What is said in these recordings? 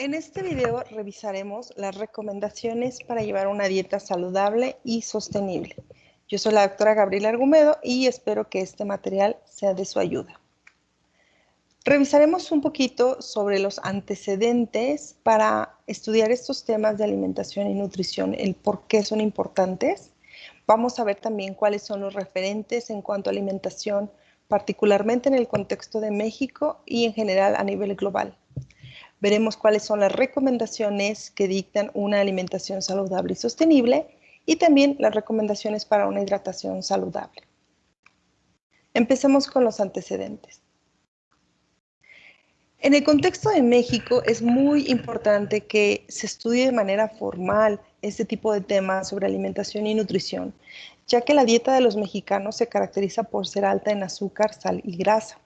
En este video revisaremos las recomendaciones para llevar una dieta saludable y sostenible. Yo soy la doctora Gabriela Argumedo y espero que este material sea de su ayuda. Revisaremos un poquito sobre los antecedentes para estudiar estos temas de alimentación y nutrición, el por qué son importantes. Vamos a ver también cuáles son los referentes en cuanto a alimentación, particularmente en el contexto de México y en general a nivel global. Veremos cuáles son las recomendaciones que dictan una alimentación saludable y sostenible y también las recomendaciones para una hidratación saludable. Empecemos con los antecedentes. En el contexto de México es muy importante que se estudie de manera formal este tipo de temas sobre alimentación y nutrición, ya que la dieta de los mexicanos se caracteriza por ser alta en azúcar, sal y grasa.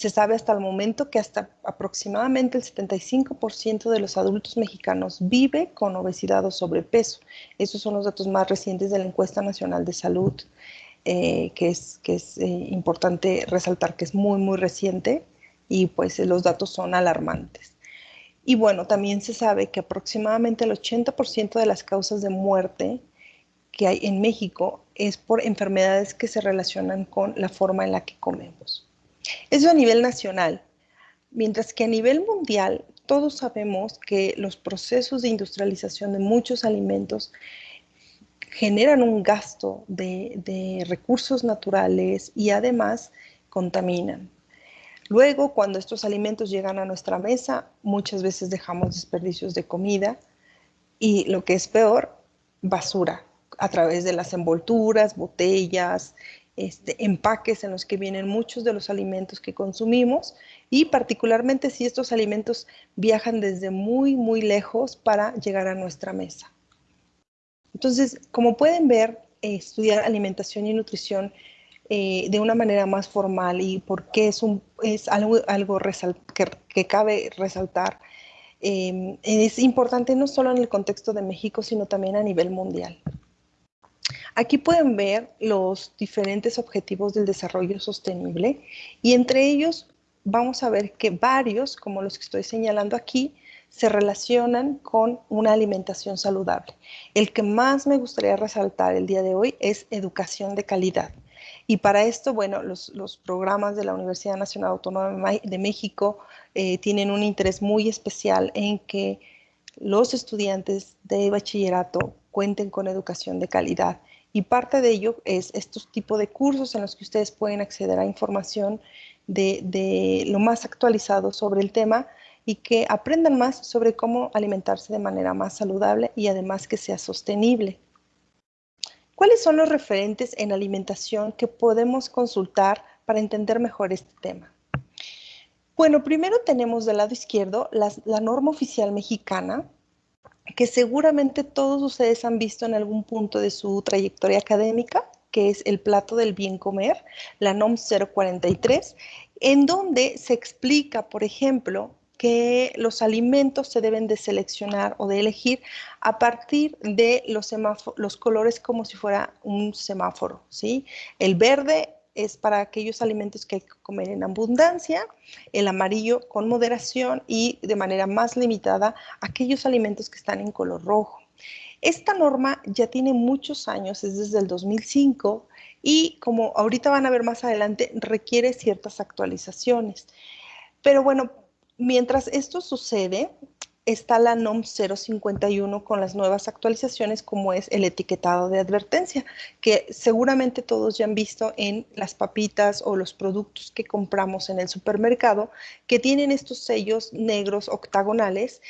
Se sabe hasta el momento que hasta aproximadamente el 75% de los adultos mexicanos vive con obesidad o sobrepeso. Esos son los datos más recientes de la encuesta nacional de salud, eh, que es, eh, importante resaltar que es muy, muy reciente y pues los datos son alarmantes. Y bueno, también se sabe que aproximadamente el 80% de las causas de muerte que hay en México es por enfermedades que se relacionan con la forma en la que comemos. Eso a nivel nacional. Mientras que a nivel mundial, todos sabemos que los procesos de industrialización de muchos alimentos generan un gasto de, recursos naturales y además contaminan. Luego, cuando estos alimentos llegan a nuestra mesa, muchas veces dejamos desperdicios de comida y lo que es peor, basura a través de las envolturas, botellas, este, empaques en los que vienen muchos de los alimentos que consumimos y particularmente si estos alimentos viajan desde muy, muy lejos para llegar a nuestra mesa. Entonces, como pueden ver, estudiar alimentación y nutrición eh, de una manera más formal y porque es, un, es algo, algo que, cabe resaltar, eh, es importante no solo en el contexto de México, sino también a nivel mundial. Aquí pueden ver los diferentes objetivos del desarrollo sostenible y entre ellos vamos a ver que varios, como los que estoy señalando aquí, se relacionan con una alimentación saludable. El que más me gustaría resaltar el día de hoy es educación de calidad. Y para esto, bueno, los, programas de la Universidad Nacional Autónoma de México eh, tienen un interés muy especial en que los estudiantes de bachillerato cuenten con educación de calidad y parte de ello es estos tipos de cursos en los que ustedes pueden acceder a información de, lo más actualizado sobre el tema y que aprendan más sobre cómo alimentarse de manera más saludable y además que sea sostenible. ¿Cuáles son los referentes en alimentación que podemos consultar para entender mejor este tema? Bueno, primero tenemos del lado izquierdo la norma oficial mexicana, que seguramente todos ustedes han visto en algún punto de su trayectoria académica, que es el plato del bien comer, la NOM 043, en donde se explica, por ejemplo, que los alimentos se deben de seleccionar o de elegir a partir de los, los colores como si fuera un semáforo, ¿sí? El verde es para aquellos alimentos que hay que comer en abundancia, el amarillo con moderación y de manera más limitada aquellos alimentos que están en color rojo. Esta norma ya tiene muchos años, es desde el 2005 y como ahorita van a ver más adelante, requiere ciertas actualizaciones. Pero bueno, mientras esto sucede, está la NOM 051 con las nuevas actualizaciones como es el etiquetado de advertencia, que seguramente todos ya han visto en las papitas o los productos que compramos en el supermercado, que tienen estos sellos negros octagonales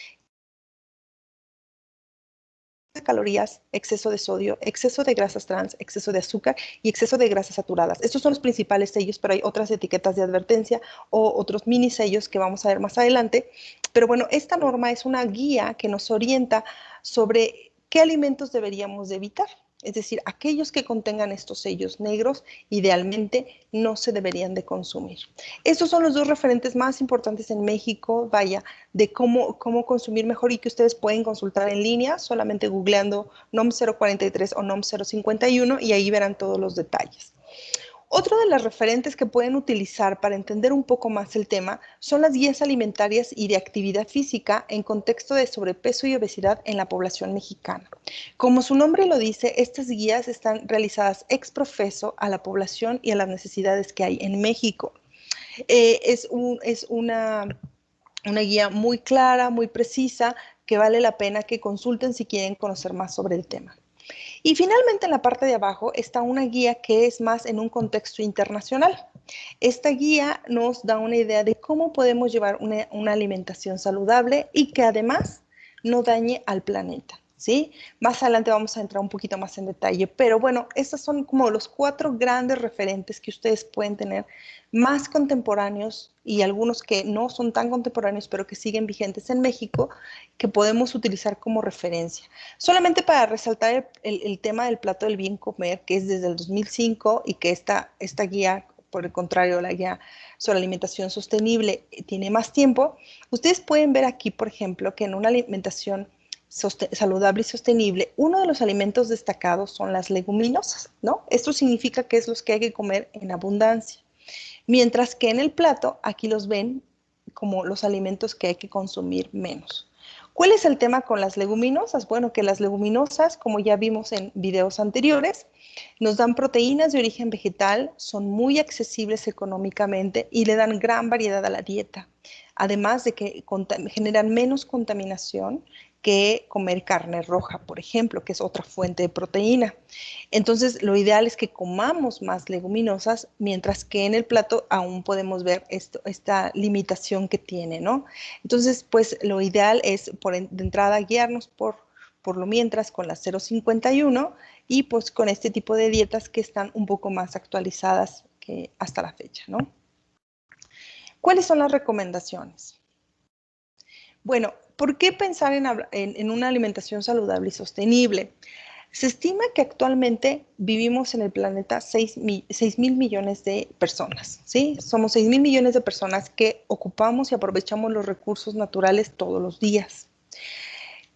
calorías, exceso de sodio, exceso de grasas trans, exceso de azúcar y exceso de grasas saturadas. Estos son los principales sellos, pero hay otras etiquetas de advertencia o otros mini sellos que vamos a ver más adelante. Pero bueno, esta norma es una guía que nos orienta sobre qué alimentos deberíamos evitar. Es decir, aquellos que contengan estos sellos negros idealmente no se deberían de consumir. Estos son los dos referentes más importantes en México, vaya, de cómo, cómo consumir mejor y que ustedes pueden consultar en línea solamente googleando NOM 043 o NOM 051 y ahí verán todos los detalles. Otro de las referentes que pueden utilizar para entender un poco más el tema son las guías alimentarias y de actividad física en contexto de sobrepeso y obesidad en la población mexicana. Como su nombre lo dice, estas guías están realizadas ex profeso a la población y a las necesidades que hay en México. Eh, es, una guía muy clara, muy precisa, que vale la pena que consulten si quieren conocer más sobre el tema. Y finalmente en la parte de abajo está una guía que es más en un contexto internacional. Esta guía nos da una idea de cómo podemos llevar una, alimentación saludable y que además no dañe al planeta. ¿Sí? Más adelante vamos a entrar un poquito más en detalle, pero bueno, estos son como los cuatro grandes referentes que ustedes pueden tener más contemporáneos y algunos que no son tan contemporáneos, pero que siguen vigentes en México, que podemos utilizar como referencia. Solamente para resaltar el, tema del plato del bien comer, que es desde el 2005 y que esta, esta guía por el contrario, la guía sobre alimentación sostenible tiene más tiempo, ustedes pueden ver aquí, por ejemplo, que en una alimentación saludable y sostenible, uno de los alimentos destacados son las leguminosas, ¿no? Esto significa que es los que hay que comer en abundancia. Mientras que en el plato, aquí los ven como los alimentos que hay que consumir menos. ¿Cuál es el tema con las leguminosas? Bueno, que las leguminosas, como ya vimos en videos anteriores, nos dan proteínas de origen vegetal, son muy accesibles económicamente y le dan gran variedad a la dieta. Además de que generan menos contaminación que comer carne roja, por ejemplo, que es otra fuente de proteína. Entonces, lo ideal es que comamos más leguminosas, mientras que en el plato aún podemos ver esta limitación que tiene, ¿no? Entonces, pues lo ideal es por de entrada guiarnos por, por lo mientras con la 051 y pues con este tipo de dietas que están un poco más actualizadas que hasta la fecha, ¿no? ¿Cuáles son las recomendaciones? Bueno, ¿Por qué pensar en, una alimentación saludable y sostenible? Se estima que actualmente vivimos en el planeta 6 mil millones de personas, ¿sí? Somos 6 mil millones de personas que ocupamos y aprovechamos los recursos naturales todos los días.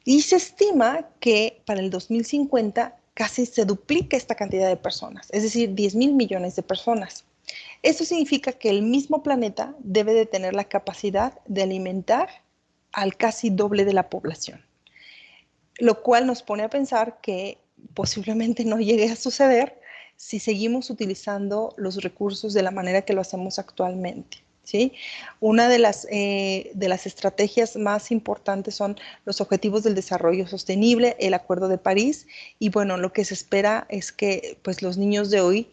Y se estima que para el 2050 casi se duplica esta cantidad de personas, es decir, 10 mil millones de personas. Esto significa que el mismo planeta debe de tener la capacidad de alimentar al casi doble de la población, lo cual nos pone a pensar que posiblemente no llegue a suceder si seguimos utilizando los recursos de la manera que lo hacemos actualmente. ¿sí? Una de las, eh, de las estrategias más importantes son los Objetivos del Desarrollo Sostenible, el Acuerdo de París, y bueno, lo que se espera es que pues, los niños de hoy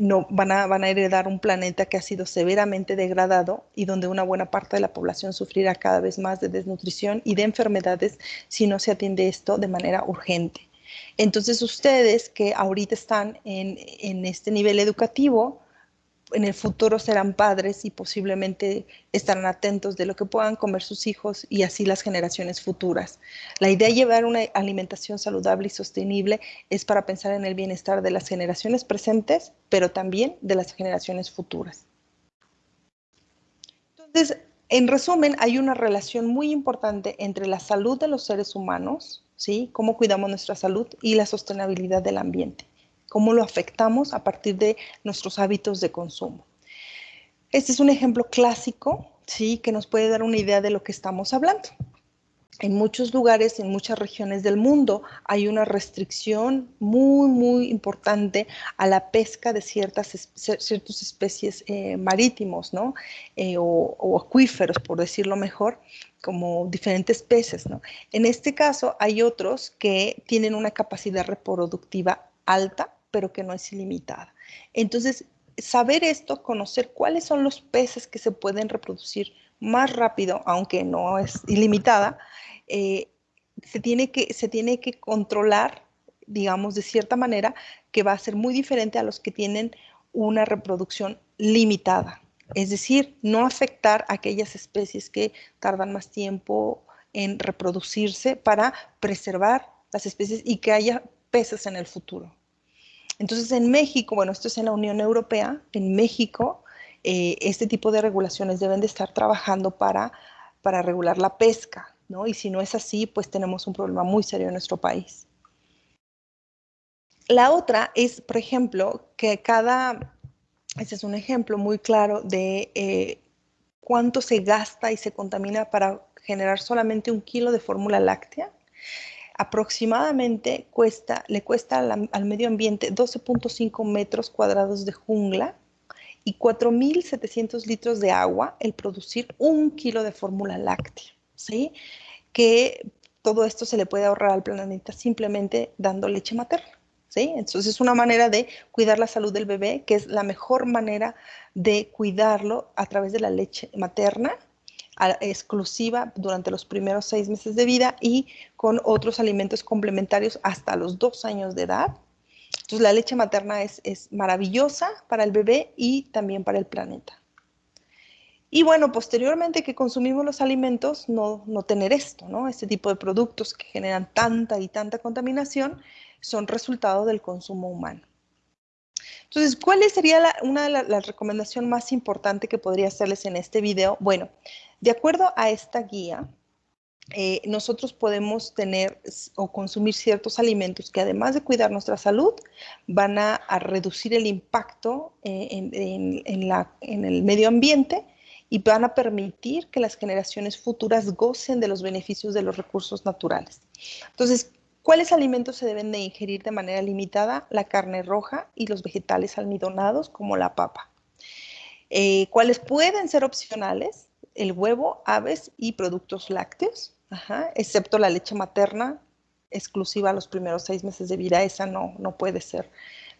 no, van, a, van a heredar un planeta que ha sido severamente degradado y donde una buena parte de la población sufrirá cada vez más de desnutrición y de enfermedades si no se atiende esto de manera urgente. Entonces ustedes que ahorita están en, en este nivel educativo, en el futuro serán padres y posiblemente estarán atentos de lo que puedan comer sus hijos y así las generaciones futuras. La idea de llevar una alimentación saludable y sostenible es para pensar en el bienestar de las generaciones presentes, pero también de las generaciones futuras. Entonces, en resumen, hay una relación muy importante entre la salud de los seres humanos, ¿sí? Cómo cuidamos nuestra salud y la sostenibilidad del ambiente cómo lo afectamos a partir de nuestros hábitos de consumo. Este es un ejemplo clásico, ¿sí? que nos puede dar una idea de lo que estamos hablando. En muchos lugares, en muchas regiones del mundo, hay una restricción muy, muy importante a la pesca de ciertas, ciertas especies eh, marítimos, ¿no? Eh, o, acuíferos, por decirlo mejor, como diferentes peces. En este caso, hay otros que tienen una capacidad reproductiva alta, pero que no es ilimitada. Entonces, saber esto, conocer cuáles son los peces que se pueden reproducir más rápido, aunque no es ilimitada, eh, se, tiene que, se tiene que controlar, digamos, de cierta manera, que va a ser muy diferente a los que tienen una reproducción limitada. Es decir, no afectar a aquellas especies que tardan más tiempo en reproducirse para preservar las especies y que haya peces en el futuro. Entonces, en México, bueno, esto es en la Unión Europea, en México, eh, este tipo de regulaciones deben de estar trabajando para, para regular la pesca, ¿no? Y si no es así, pues tenemos un problema muy serio en nuestro país. La otra es, por ejemplo, que cada Este es un ejemplo muy claro de eh, cuánto se gasta y se contamina para generar solamente un kilo de fórmula láctea. Aproximadamente le cuesta al, medio ambiente 12.5 metros cuadrados de jungla y 4.700 litros de agua el producir un kilo de fórmula láctea, ¿sí? Que todo esto se le puede ahorrar al planeta simplemente dando leche materna. Entonces es una manera de cuidar la salud del bebé, que es la mejor manera de cuidarlo a través de la leche materna exclusiva durante los primeros seis meses de vida y con otros alimentos complementarios hasta los dos años de edad. Entonces la leche materna es, maravillosa para el bebé y también para el planeta. Y bueno, posteriormente que consumimos los alimentos, no, no tener esto, ¿no? Este tipo de productos que generan tanta y tanta contaminación son resultado del consumo humano. Entonces, ¿cuál sería una de las recomendaciones más importantes que podría hacerles en este video? Bueno, de acuerdo a esta guía, eh, nosotros podemos tener o consumir ciertos alimentos que además de cuidar nuestra salud, van a, reducir el impacto eh, en, en el medio ambiente y van a permitir que las generaciones futuras gocen de los beneficios de los recursos naturales. Entonces, ¿Cuáles alimentos se deben de ingerir de manera limitada? La carne roja y los vegetales almidonados como la papa. Eh, ¿Cuáles pueden ser opcionales? El huevo, aves y productos lácteos, excepto la leche materna exclusiva a los primeros seis meses de vida. Esa no, no puede ser,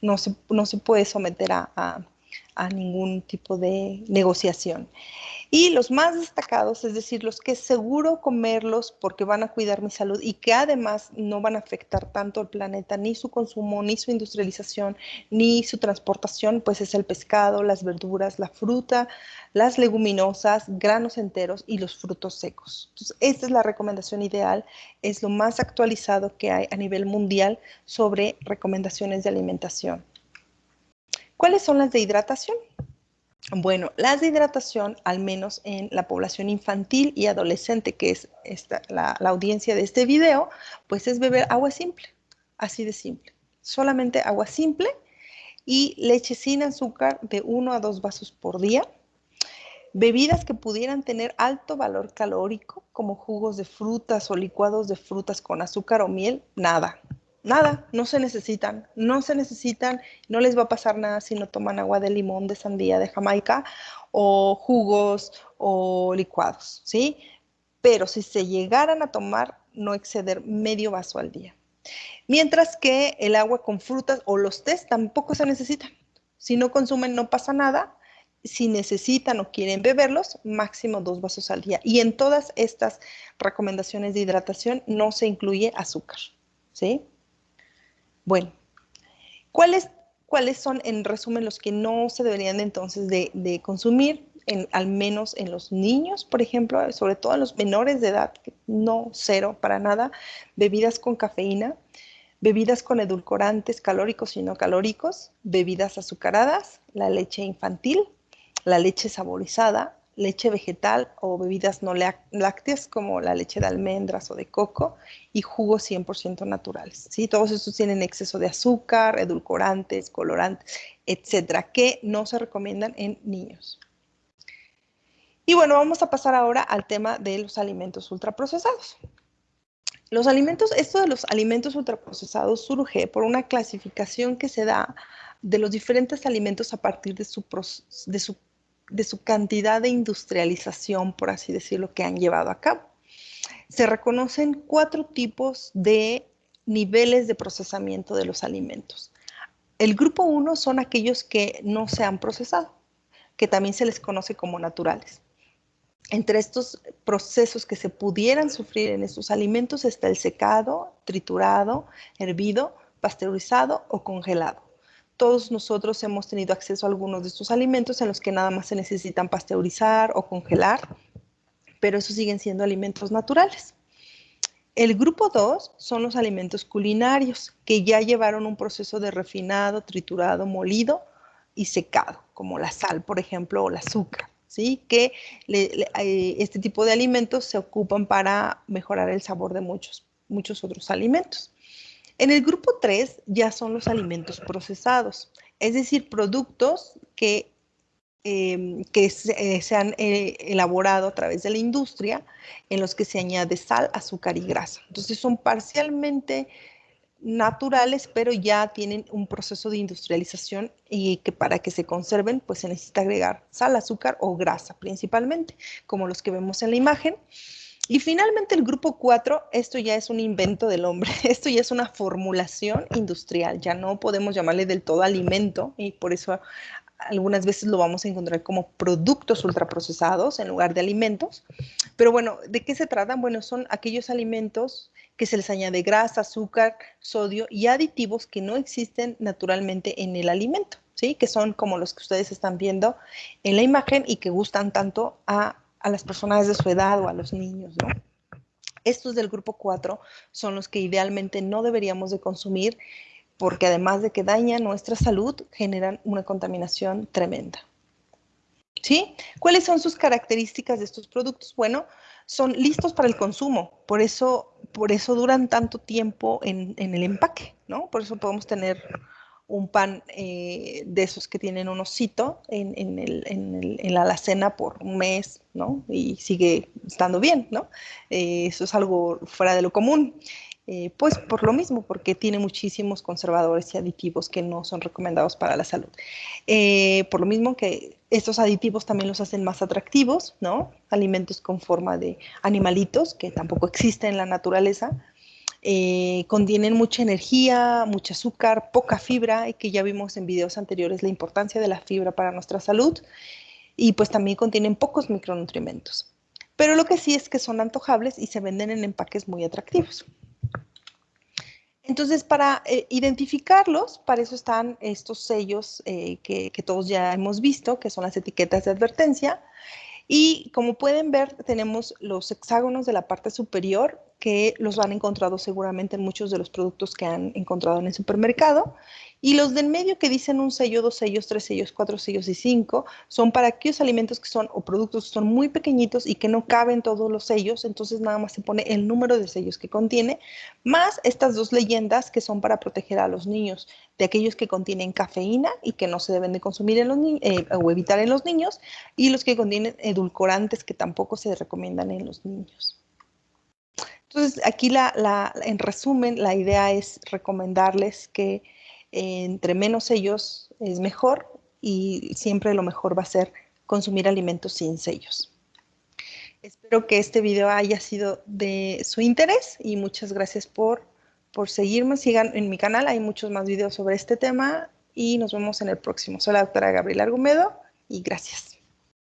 no se, no se puede someter a ningún tipo de negociación. Y los más destacados, es decir, los que seguro comerlos porque van a cuidar mi salud y que además no van a afectar tanto al planeta, ni su consumo, ni su industrialización, ni su transportación, pues es el pescado, las verduras, la fruta, las leguminosas, granos enteros y los frutos secos. Entonces, esta es la recomendación ideal, es lo más actualizado que hay a nivel mundial sobre recomendaciones de alimentación. ¿Cuáles son las de hidratación? Bueno, las de hidratación, al menos en la población infantil y adolescente, que es la, la, audiencia de este video, pues es beber agua simple, así de simple. Solamente agua simple y leche sin azúcar de 1 a 2 vasos por día. Bebidas que pudieran tener alto valor calórico, como jugos de frutas o licuados de frutas con azúcar o miel, nada, nada, no se necesitan, no se necesitan, no les va a pasar nada si no toman agua de limón, de sandía, de Jamaica o jugos o licuados, ¿sí? Pero si se llegaran a tomar, no exceder medio vaso al día. Mientras que el agua con frutas o los tés tampoco se necesitan. Si no consumen, no pasa nada. Si necesitan o quieren beberlos, máximo dos vasos al día. Y en todas estas recomendaciones de hidratación no se incluye azúcar, ¿sí? Bueno, ¿cuáles, ¿cuáles son en resumen los que no se deberían entonces de, consumir? En, al menos en los niños, por ejemplo, sobre todo en los menores de edad, no cero para nada, bebidas con cafeína, bebidas con edulcorantes calóricos y no calóricos, bebidas azucaradas, la leche infantil, la leche saborizada, leche vegetal o bebidas no lácteas como la leche de almendras o de coco y jugos 100% naturales. ¿sí? Todos estos tienen exceso de azúcar, edulcorantes, colorantes, etcétera, que no se recomiendan en niños. Y bueno, vamos a pasar ahora al tema de los alimentos ultraprocesados. Los alimentos, esto de los alimentos ultraprocesados surge por una clasificación que se da de los diferentes alimentos a partir de su, de su de su cantidad de industrialización, por así decirlo, que han llevado a cabo. Se reconocen cuatro tipos de niveles de procesamiento de los alimentos. El grupo uno son aquellos que no se han procesado, que también se les conoce como naturales. Entre estos procesos que se pudieran sufrir en estos alimentos está el secado, triturado, hervido, pasteurizado o congelado todos nosotros hemos tenido acceso a algunos de estos alimentos en los que nada más se necesitan pasteurizar o congelar, pero esos siguen siendo alimentos naturales. El grupo 2 son los alimentos culinarios, que ya llevaron un proceso de refinado, triturado, molido y secado, como la sal, por ejemplo, o el azúcar, ¿sí? que eh, este tipo de alimentos se ocupan para mejorar el sabor de muchos, muchos otros alimentos. En el grupo 3 ya son los alimentos procesados, es decir, productos que, em, que se, eh, han eh, elaborado a través de la industria en los que se añade sal, azúcar y grasa. Entonces son parcialmente naturales, pero ya tienen un proceso de industrialización y que para que se conserven, pues se necesita agregar sal, azúcar o grasa principalmente, como los que vemos en la imagen. Y finalmente el grupo 4, esto ya es un invento del hombre, esto ya es una formulación industrial, ya no podemos llamarle del todo alimento y por eso algunas veces lo vamos a encontrar como productos ultraprocesados en lugar de alimentos. Pero bueno, ¿de qué se tratan? Bueno, son aquellos alimentos que se les añade grasa, azúcar, sodio y aditivos que no existen naturalmente en el alimento, ¿sí? Que son como los que ustedes están viendo en la imagen y que gustan tanto a a las personas de su edad o a los niños, ¿no? Estos del grupo 4 son los que idealmente no deberíamos de consumir porque además de que dañan nuestra salud, generan una contaminación tremenda. ¿Sí? ¿Cuáles son sus características de estos productos? Bueno, son listos para el consumo, por eso, por eso duran tanto tiempo en, en el empaque, ¿no? Por eso podemos tener un pan eh, de esos que tienen un osito en, en, la alacena por un mes, ¿no? Y sigue estando bien, ¿no? Eh, eso es algo fuera de lo común. Eh, pues por lo mismo, porque tiene muchísimos conservadores y aditivos que no son recomendados para la salud. por lo mismo que estos aditivos también los hacen más atractivos, ¿no? Alimentos con forma de animalitos que tampoco existen en la naturaleza, eh, contienen mucha energía, mucho azúcar, poca fibra, y que ya vimos en videos anteriores la importancia de la fibra para nuestra salud, y pues también contienen pocos micronutrientes. Pero lo que sí es que son antojables y se venden en empaques muy atractivos. Entonces, para eh, identificarlos, para eso están estos sellos eh, que, que, todos ya hemos visto, que son las etiquetas de advertencia. Y como pueden ver, tenemos los hexágonos de la parte superior que los han encontrado seguramente en muchos de los productos que han encontrado en el supermercado. Y los del medio que dicen un sello, dos sellos, tres sellos, cuatro sellos y cinco, son para aquellos alimentos que son o productos que son muy pequeñitos y que no caben todos los sellos, entonces nada más se pone el número de sellos que contiene, más estas dos leyendas que son para proteger a los niños de aquellos que contienen cafeína y que no se deben de consumir en los eh, o evitar en los niños, y los que contienen edulcorantes que tampoco se recomiendan en los niños. Entonces, aquí en resumen, la idea es recomendarles que entre menos sellos es mejor y siempre lo mejor va a ser consumir alimentos sin sellos. Espero que este video haya sido de su interés y muchas gracias por, por seguirme. Sigan en mi canal, hay muchos más videos sobre este tema y nos vemos en el próximo. Soy la doctora Gabriela Argumedo y gracias.